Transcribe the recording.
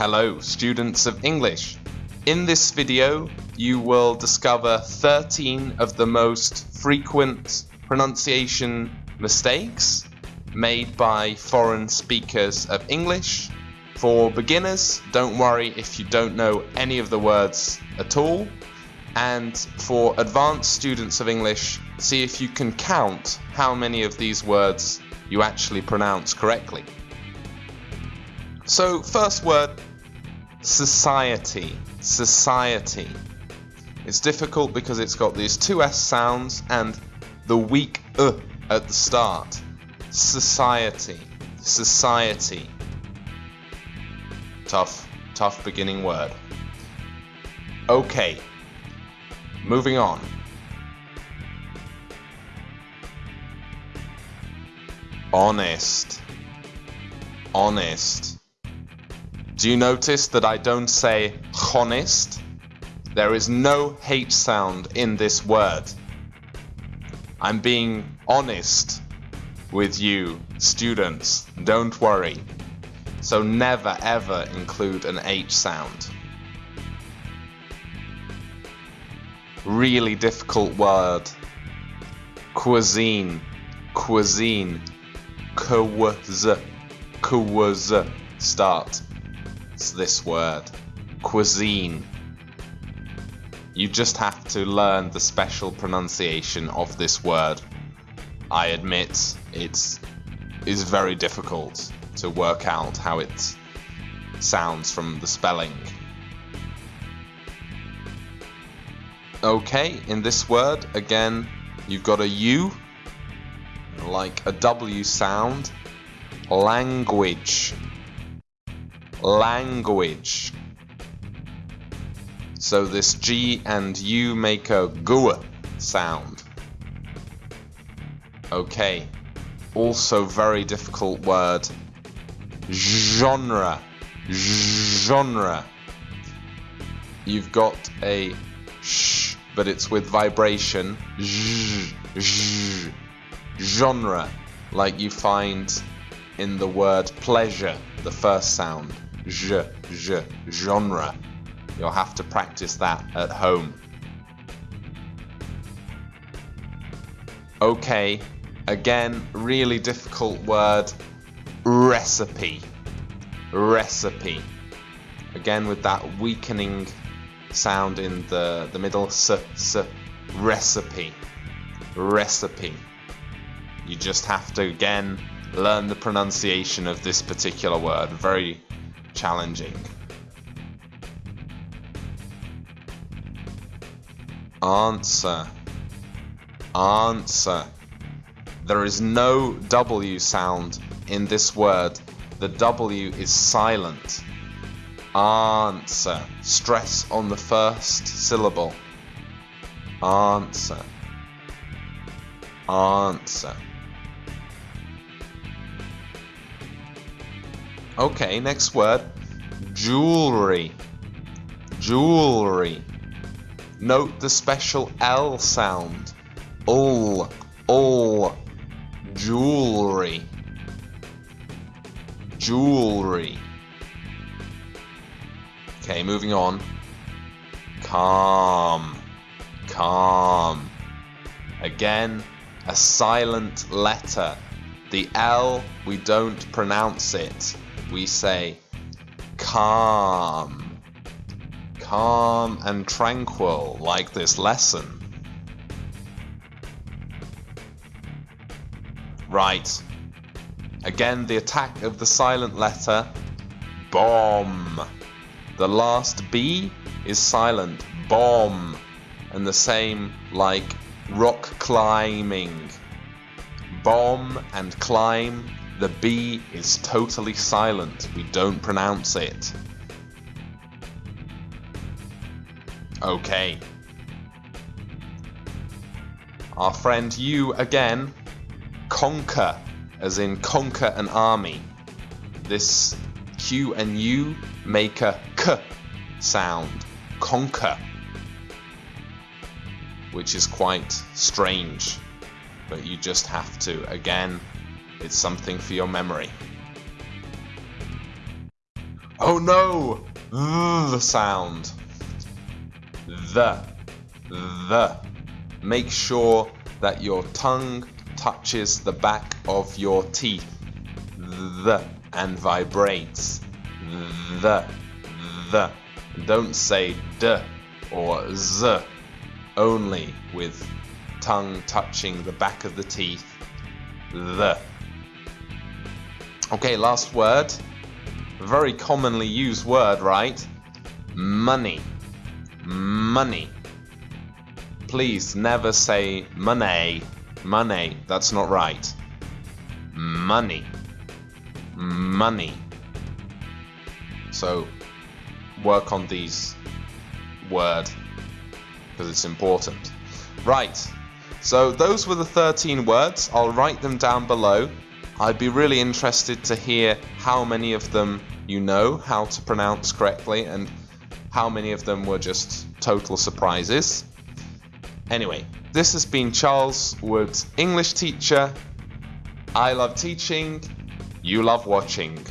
Hello, students of English. In this video, you will discover 13 of the most frequent pronunciation mistakes made by foreign speakers of English. For beginners, don't worry if you don't know any of the words at all. And for advanced students of English, see if you can count how many of these words you actually pronounce correctly. So, first word society. Society. It's difficult because it's got these two S sounds and the weak uh at the start. Society. Society. Tough, tough beginning word. Okay. Moving on. Honest. Honest. Do you notice that I don't say honest? There is no H sound in this word. I'm being honest with you, students. Don't worry. So never ever include an H sound. Really difficult word. Cuisine. Cuisine. Kwaz. Kwaz. This word. Cuisine. You just have to learn the special pronunciation of this word. I admit it is is very difficult to work out how it sounds from the spelling. Okay, in this word, again, you've got a U, like a W sound. Language language. So this G and U make a GUA sound. Okay. Also very difficult word. Genre. Genre. You've got a sh, but it's with vibration. Genre. Like you find in the word pleasure, the first sound genre. You'll have to practice that at home. Okay, again, really difficult word, recipe. Recipe. Again with that weakening sound in the, the middle, s, s, recipe. Recipe. You just have to, again, learn the pronunciation of this particular word. Very challenging. Answer. Answer. There is no W sound in this word. The W is silent. Answer. Stress on the first syllable. Answer. Answer. Okay, next word. Jewelry. Jewelry. Note the special L sound. Ul. Ul. Jewelry. Jewelry. Okay, moving on. Calm. Calm. Again, a silent letter. The L, we don't pronounce it we say calm, calm and tranquil like this lesson. Right. Again, the attack of the silent letter, bomb. The last B is silent, bomb. And the same like rock climbing. Bomb and climb the B is totally silent. We don't pronounce it. Okay. Our friend you again. Conquer, as in conquer an army. This Q and U make a K sound. Conquer. Which is quite strange. But you just have to, again, it's something for your memory. Oh no! The sound. The. The. Make sure that your tongue touches the back of your teeth. The. And vibrates. The. The. Don't say d or z. Only with tongue touching the back of the teeth. The. Okay, last word. Very commonly used word, right? Money. Money. Please never say money. Money. That's not right. Money. Money. So, work on these word because it's important. Right. So those were the 13 words. I'll write them down below. I'd be really interested to hear how many of them you know how to pronounce correctly and how many of them were just total surprises. Anyway, this has been Charles Wood's English teacher. I love teaching, you love watching.